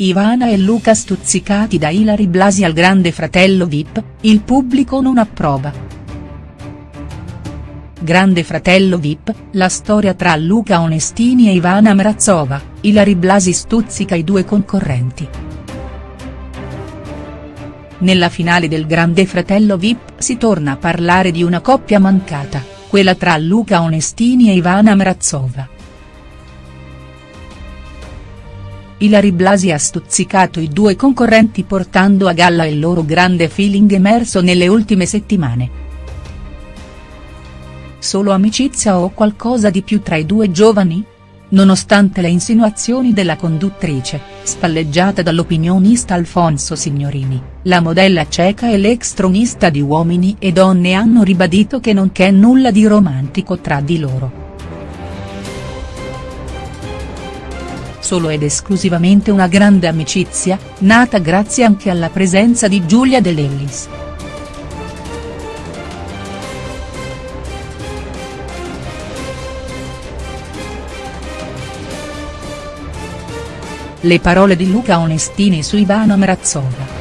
Ivana e Luca stuzzicati da Ilari Blasi al grande fratello Vip, il pubblico non approva. Grande fratello Vip, la storia tra Luca Onestini e Ivana Mrazova, Ilari Blasi stuzzica i due concorrenti. Nella finale del Grande Fratello Vip si torna a parlare di una coppia mancata, quella tra Luca Onestini e Ivana Mrazova. Ilari Blasi ha stuzzicato i due concorrenti portando a galla il loro grande feeling emerso nelle ultime settimane. Solo amicizia o qualcosa di più tra i due giovani? Nonostante le insinuazioni della conduttrice, spalleggiata dall'opinionista Alfonso Signorini, la modella cieca e l'ex tronista di Uomini e Donne hanno ribadito che non c'è nulla di romantico tra di loro. Solo ed esclusivamente una grande amicizia, nata grazie anche alla presenza di Giulia De Lellis. Le parole di Luca Onestini su Ivano Mrazova.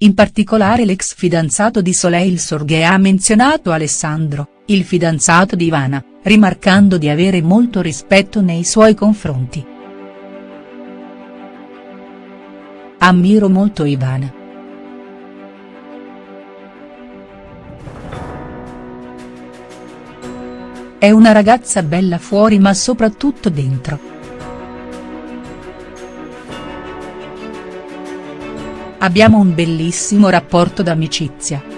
In particolare l'ex fidanzato di Soleil Sorghe ha menzionato Alessandro, il fidanzato di Ivana, rimarcando di avere molto rispetto nei suoi confronti. Ammiro molto Ivana. È una ragazza bella fuori ma soprattutto dentro. Abbiamo un bellissimo rapporto d'amicizia.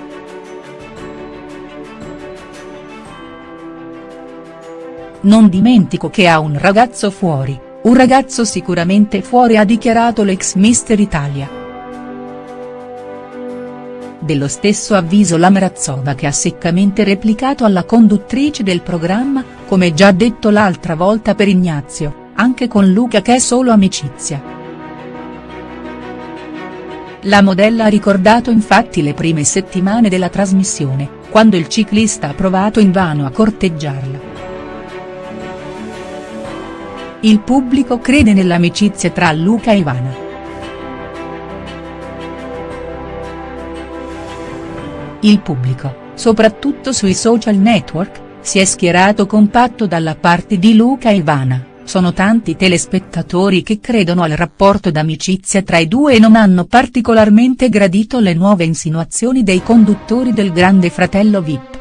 Non dimentico che ha un ragazzo fuori, un ragazzo sicuramente fuori ha dichiarato l'ex Mister Italia. Dello stesso avviso la Mrazova che ha seccamente replicato alla conduttrice del programma, come già detto l'altra volta per Ignazio, anche con Luca che è solo amicizia. La modella ha ricordato infatti le prime settimane della trasmissione, quando il ciclista ha provato invano a corteggiarla. Il pubblico crede nell'amicizia tra Luca e Ivana. Il pubblico, soprattutto sui social network, si è schierato compatto dalla parte di Luca e Ivana, sono tanti telespettatori che credono al rapporto d'amicizia tra i due e non hanno particolarmente gradito le nuove insinuazioni dei conduttori del Grande Fratello Vip.